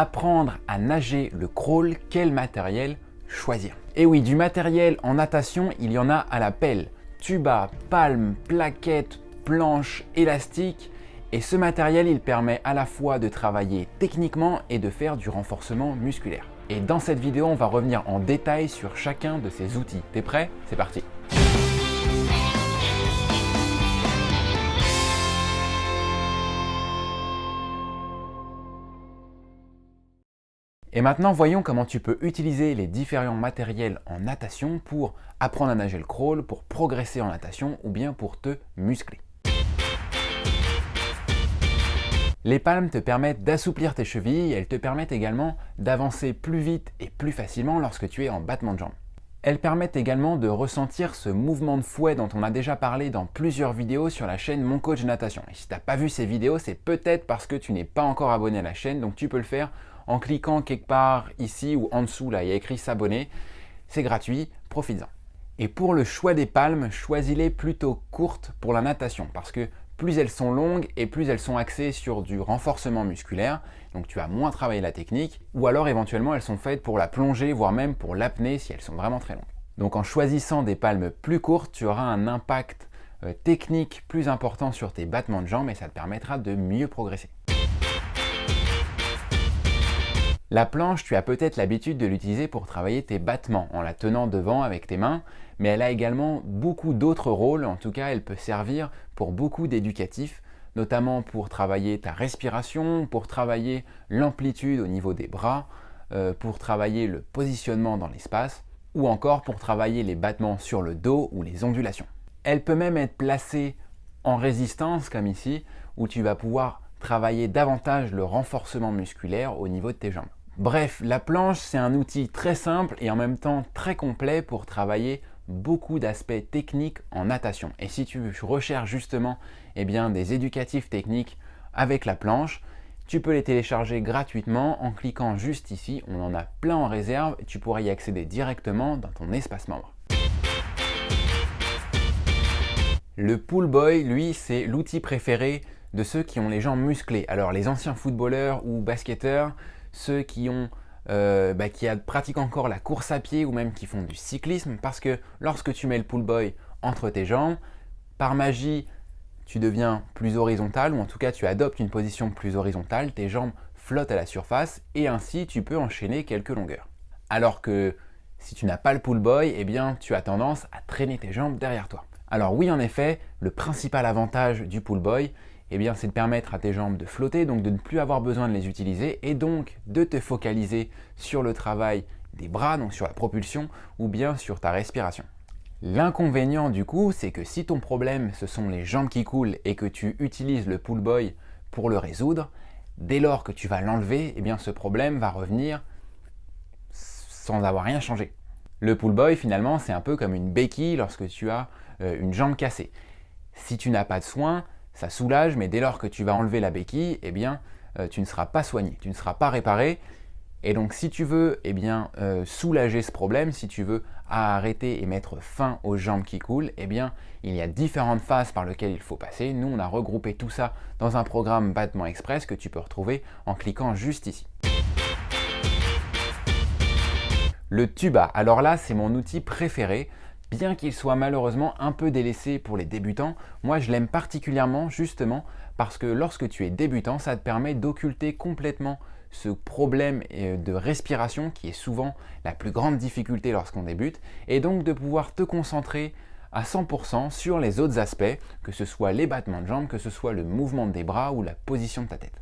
Apprendre à nager le crawl, quel matériel choisir Et oui, du matériel en natation, il y en a à la pelle. Tuba, palme, plaquettes, planches, élastiques. Et ce matériel, il permet à la fois de travailler techniquement et de faire du renforcement musculaire. Et dans cette vidéo, on va revenir en détail sur chacun de ces outils. T'es prêt? C'est parti Et maintenant, voyons comment tu peux utiliser les différents matériels en natation pour apprendre à nager le crawl, pour progresser en natation ou bien pour te muscler. Les palmes te permettent d'assouplir tes chevilles, elles te permettent également d'avancer plus vite et plus facilement lorsque tu es en battement de jambes. Elles permettent également de ressentir ce mouvement de fouet dont on a déjà parlé dans plusieurs vidéos sur la chaîne Mon Coach Natation. Et si tu n'as pas vu ces vidéos, c'est peut-être parce que tu n'es pas encore abonné à la chaîne, donc tu peux le faire en cliquant quelque part ici ou en dessous, là, il y a écrit s'abonner. C'est gratuit, profites-en. Et pour le choix des palmes, choisis-les plutôt courtes pour la natation parce que plus elles sont longues et plus elles sont axées sur du renforcement musculaire, donc tu vas moins travailler la technique, ou alors éventuellement elles sont faites pour la plongée, voire même pour l'apnée si elles sont vraiment très longues. Donc en choisissant des palmes plus courtes, tu auras un impact euh, technique plus important sur tes battements de jambes et ça te permettra de mieux progresser. La planche, tu as peut-être l'habitude de l'utiliser pour travailler tes battements en la tenant devant avec tes mains, mais elle a également beaucoup d'autres rôles, en tout cas elle peut servir pour beaucoup d'éducatifs, notamment pour travailler ta respiration, pour travailler l'amplitude au niveau des bras, euh, pour travailler le positionnement dans l'espace, ou encore pour travailler les battements sur le dos ou les ondulations. Elle peut même être placée en résistance comme ici, où tu vas pouvoir travailler davantage le renforcement musculaire au niveau de tes jambes. Bref, la planche, c'est un outil très simple et en même temps très complet pour travailler beaucoup d'aspects techniques en natation. Et si tu recherches justement eh bien, des éducatifs techniques avec la planche, tu peux les télécharger gratuitement en cliquant juste ici. On en a plein en réserve et tu pourras y accéder directement dans ton espace membre. Le Pool Boy, lui, c'est l'outil préféré de ceux qui ont les jambes musclées. Alors les anciens footballeurs ou basketteurs, ceux qui ont euh, bah, qui pratiquent encore la course à pied ou même qui font du cyclisme parce que lorsque tu mets le pull boy entre tes jambes, par magie, tu deviens plus horizontal ou en tout cas tu adoptes une position plus horizontale, tes jambes flottent à la surface et ainsi tu peux enchaîner quelques longueurs. Alors que si tu n'as pas le pull boy, eh bien tu as tendance à traîner tes jambes derrière toi. Alors oui en effet, le principal avantage du pull boy, eh bien, c'est de permettre à tes jambes de flotter, donc de ne plus avoir besoin de les utiliser et donc de te focaliser sur le travail des bras, donc sur la propulsion ou bien sur ta respiration. L'inconvénient du coup, c'est que si ton problème ce sont les jambes qui coulent et que tu utilises le pull boy pour le résoudre, dès lors que tu vas l'enlever, eh bien ce problème va revenir sans avoir rien changé. Le pull boy finalement c'est un peu comme une béquille lorsque tu as euh, une jambe cassée. Si tu n'as pas de soin, ça soulage, mais dès lors que tu vas enlever la béquille, eh bien, euh, tu ne seras pas soigné, tu ne seras pas réparé. Et donc, si tu veux eh bien, euh, soulager ce problème, si tu veux arrêter et mettre fin aux jambes qui coulent, eh bien, il y a différentes phases par lesquelles il faut passer. Nous, on a regroupé tout ça dans un programme Battement Express que tu peux retrouver en cliquant juste ici. Le tuba, alors là, c'est mon outil préféré Bien qu'il soit malheureusement un peu délaissé pour les débutants, moi je l'aime particulièrement justement parce que lorsque tu es débutant, ça te permet d'occulter complètement ce problème euh, de respiration qui est souvent la plus grande difficulté lorsqu'on débute et donc de pouvoir te concentrer à 100% sur les autres aspects, que ce soit les battements de jambes, que ce soit le mouvement des bras ou la position de ta tête.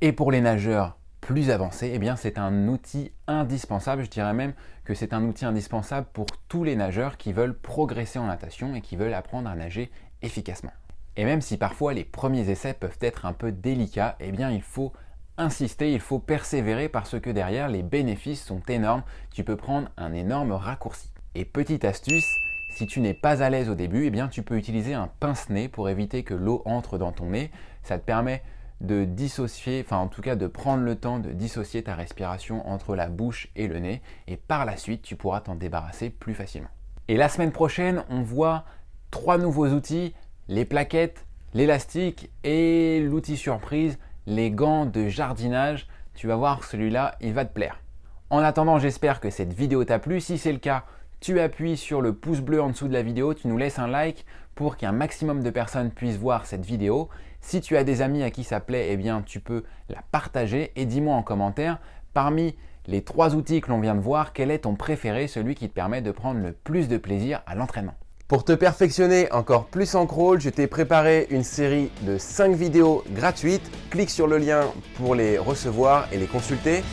Et pour les nageurs plus avancé, eh bien c'est un outil indispensable, je dirais même que c'est un outil indispensable pour tous les nageurs qui veulent progresser en natation et qui veulent apprendre à nager efficacement. Et même si parfois les premiers essais peuvent être un peu délicats, eh bien il faut insister, il faut persévérer parce que derrière les bénéfices sont énormes, tu peux prendre un énorme raccourci. Et petite astuce, si tu n'es pas à l'aise au début, eh bien tu peux utiliser un pince-nez pour éviter que l'eau entre dans ton nez. Ça te permet de dissocier, enfin en tout cas de prendre le temps de dissocier ta respiration entre la bouche et le nez et par la suite tu pourras t'en débarrasser plus facilement. Et la semaine prochaine on voit trois nouveaux outils, les plaquettes, l'élastique et l'outil surprise, les gants de jardinage tu vas voir celui-là, il va te plaire. En attendant, j'espère que cette vidéo t'a plu. Si c'est le cas, tu appuies sur le pouce bleu en dessous de la vidéo, tu nous laisses un like pour qu'un maximum de personnes puissent voir cette vidéo. Si tu as des amis à qui ça plaît, eh bien tu peux la partager et dis-moi en commentaire parmi les trois outils que l'on vient de voir, quel est ton préféré, celui qui te permet de prendre le plus de plaisir à l'entraînement? Pour te perfectionner encore plus en crawl, je t'ai préparé une série de 5 vidéos gratuites. Clique sur le lien pour les recevoir et les consulter.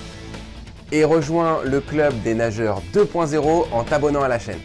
Et rejoins le club des nageurs 2.0 en t'abonnant à la chaîne.